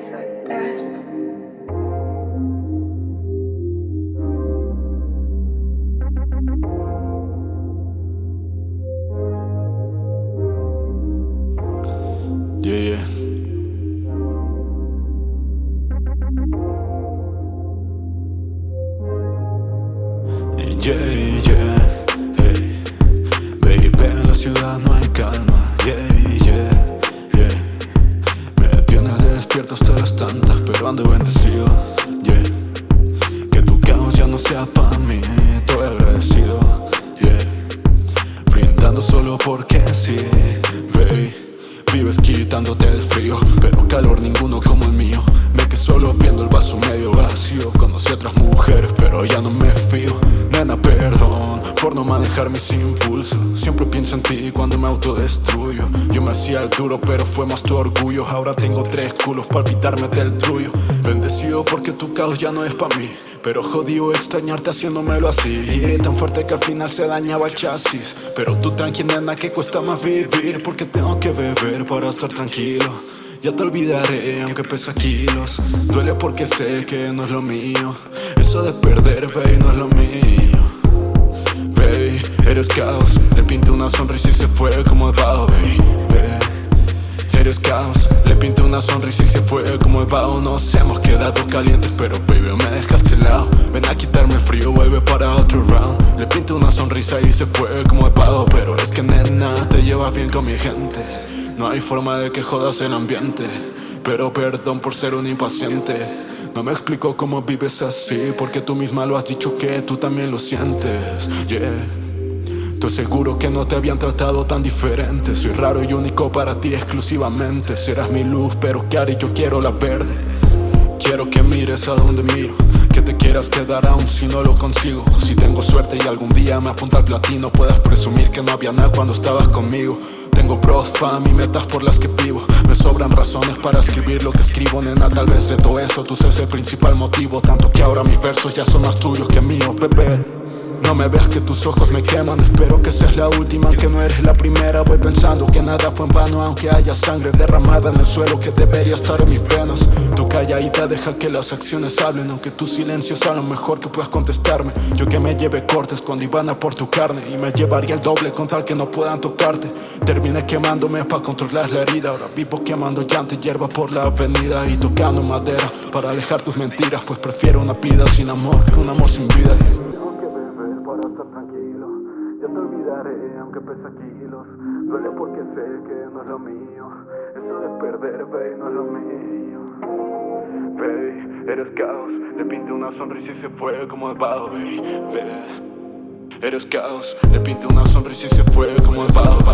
sueltas. Yeah, yeah. Yeah, yeah, porque sí, baby. Vives quitándote el frío, pero calor ninguno como el mío. Me que solo viendo el vaso medio vacío. Conocí a otras mujeres, pero ya no me fío. Nena, perdón por no manejar mis impulsos. Siempre pienso en ti cuando me autodestruyo. Yo me hacía el duro, pero fue más tu orgullo. Ahora tengo tres culos, palpitarme del tuyo. Bendecido porque tu caos ya no es para mí. Pero jodido extrañarte haciéndomelo así. Tan fuerte que al final se dañaba el chasis. Pero tú tranqui, nena, que cuesta más vivir. Porque tengo que beber para estar tranquilo. Ya te olvidaré aunque pesa kilos. Duele porque sé que no es lo mío. Eso de perder, baby, no es lo mío. Baby, eres caos. Le pinté una sonrisa y se fue como el vaho, baby Eres caos. Le pinté una sonrisa y se fue como el vaho. Nos hemos quedado calientes pero baby me dejaste lado Ven a una sonrisa y se fue como el vaho Pero es que nena, te llevas bien con mi gente. No hay forma de que jodas el ambiente Pero perdón por ser un impaciente. No me explico cómo vives así Porque tú misma lo has dicho que tú también lo sientes. Yeah. Estoy seguro que no te habían tratado tan diferente. Soy raro y único para ti exclusivamente. Serás mi luz pero que haré yo quiero la verde. Quiero que mires a donde miro Que te quieras quedar aún si no lo consigo. Si tengo suerte y algún día me apunta al platino Puedas presumir que no había nada cuando estabas conmigo. Tengo pros, fam y metas por las que vivo. Me sobran razones para escribir lo que escribo Nena, tal vez de todo eso. Tú seas el principal motivo Tanto que ahora mis versos ya son más tuyos que míos, bebé no me veas que tus ojos me queman. Espero que seas la última, aunque no eres la primera. Voy pensando que nada fue en vano Aunque haya sangre derramada en el suelo Que debería estar en mis venas. Tu calladita deja que las acciones hablen Aunque tu silencio sea lo mejor que puedas contestarme. Yo que me lleve cortes cuando iban a por tu carne Y me llevaría el doble con tal que no puedan tocarte. Terminé quemándome para controlar la herida. Ahora vivo quemando llanta y hierba por la avenida Y tocando madera para alejar tus mentiras Pues prefiero una vida sin amor que un amor sin vida para estar tranquilo. Ya te olvidaré aunque pesa kilos. Duele porque sé que no es lo mío. Eso de perder, baby, no es lo mío. Baby, eres caos. Le pinté una sonrisa y se fue como el vaho, baby, Eres caos. Le pinté una sonrisa y se fue como el baby